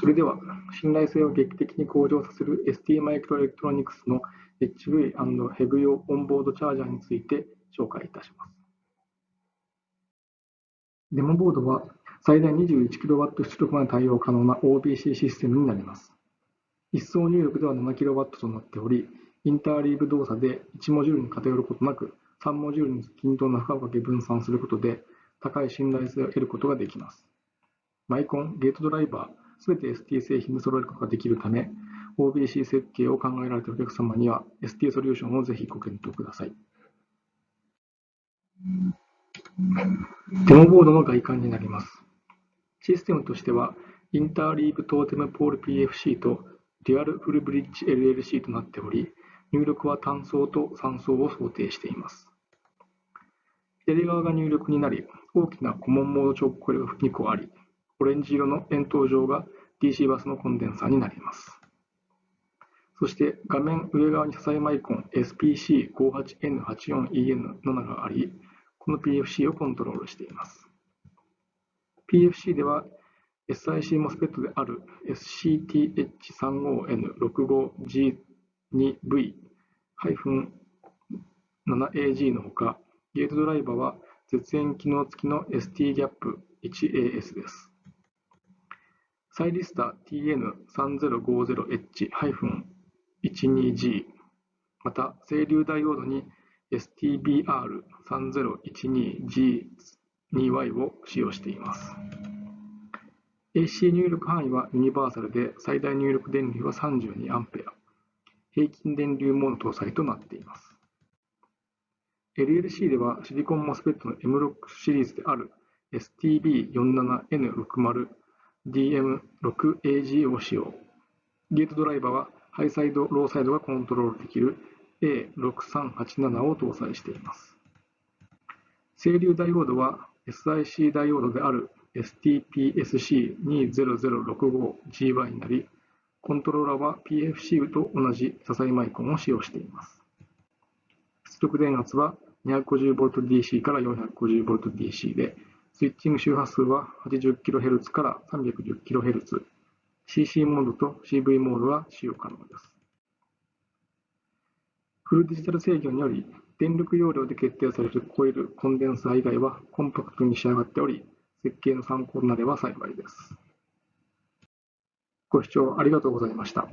それでは、信頼性を劇的に向上させる ST マイクロエレクトロニクスの HV&HEV 用オンボードチャージャーについて紹介いたします。デモボードは最大 21kW 出力まで対応可能な OBC システムになります。一層入力では 7kW となっており、インターリーブ動作で1モジュールに偏ることなく、3モジュールに均等な負荷をかけ分散することで、高い信頼性を得ることができます。マイコン、ゲートドライバー、すべて ST 製品で揃えることができるため、OBC 設計を考えられているお客様には ST ソリューションをぜひご検討ください。デモボードの外観になります。システムとしては、インターリーブトーテムポール PFC とデュアルフルブリッジ LLC となっており、入力は単層と3層を想定しています。左側が入力になり、大きなコモンモード直コイルが2個あり、オレンジ色の円筒状が DC バスのコンデンサーになります。そして画面上側に支えマイコン SPC58N84EN7 があり、この PFC をコントロールしています。PFC では SIC モスペットである SCTH35N65G2V-7AG のほか、ゲートドライバーは絶縁機能付きの ST-GAP1AS です。サイリスタ TN3050H-12G また、整流ダイオードに STBR3012G2Y を使用しています。AC 入力範囲はユニバーサルで最大入力電流は 32A、平均電流モード搭載となっています。LLC ではシリコンモスペットの M6 シリーズである STB47N60 DM6AG を使用。ゲートドライバーはハイサイド、ローサイドがコントロールできる A6387 を搭載しています。整流ダイオードは SIC ダイオードである STPSC20065GY になり、コントローラーは PFC と同じ支えマイコンを使用しています。出力電圧は 250VDC から 450VDC で、スイッチング周波数は 80kHz から 310kHz、CC モードと CV モードは使用可能です。フルデジタル制御により、電力容量で決定されるコイル、コンデンサー以外はコンパクトに仕上がっており、設計の参考になれば幸いです。ご視聴ありがとうございました。